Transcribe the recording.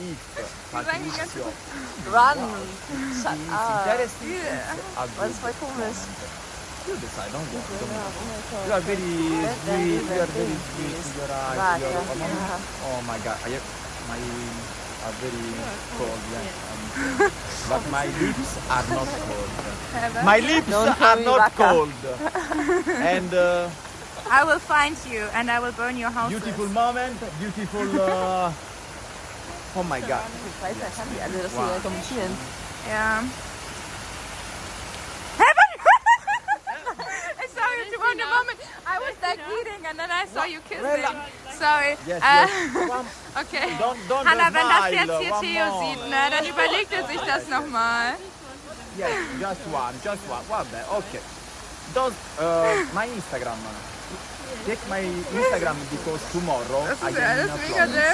If sagen die ganze Patrizio Run. Shut up. Yeah. a Das good ist voll komisch. You decide, don't worry. Don't worry. oh mein Gott. You are very sweet, you are very sweet. sweet, your eyes, Right, oh, my god, I my are very cold, yeah. Um, but my lips are not cold. My lips Don't are not cold. and uh, I will find you and I will burn your house. beautiful moment, beautiful. Uh, oh my god. Ich weiß, da kann die alle das Wow. Yeah. Heaven! I saw you to one moment. I was like eating and then I saw you kissing. Sorry. Yes, yes. One, Okay. don't, don't Hanna, wenn das smile, jetzt hier one Theo more. sieht, ne, dann überlegt er sich das nochmal. Yes, just one, just one. Vabbè, okay. Don't, uh, my Instagram. check my Instagram because tomorrow I can vlog.